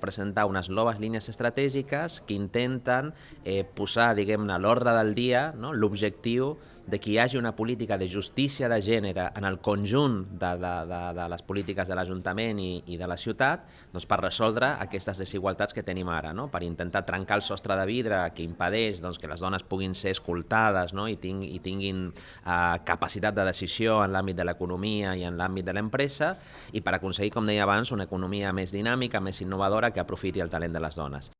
presentar unes noves línies estratègiques que intenten eh, posar, diguem-ne, l'ordre del dia no? l'objectiu de que hi hagi una política de justícia de gènere en el conjunt de, de, de, de les polítiques de l'Ajuntament i, i de la ciutat doncs per resoldre aquestes desigualtats que tenim ara, no? per intentar trencar el sostre de vidre que impedeix doncs, que les dones puguin ser escoltades no? I, ting, i tinguin eh, capacitat de decisió en l'àmbit de l'economia i en l'àmbit de l'empresa i per aconseguir, com deia abans, una economia més dinàmica, més innovadora que aprofiti el talent de les dones.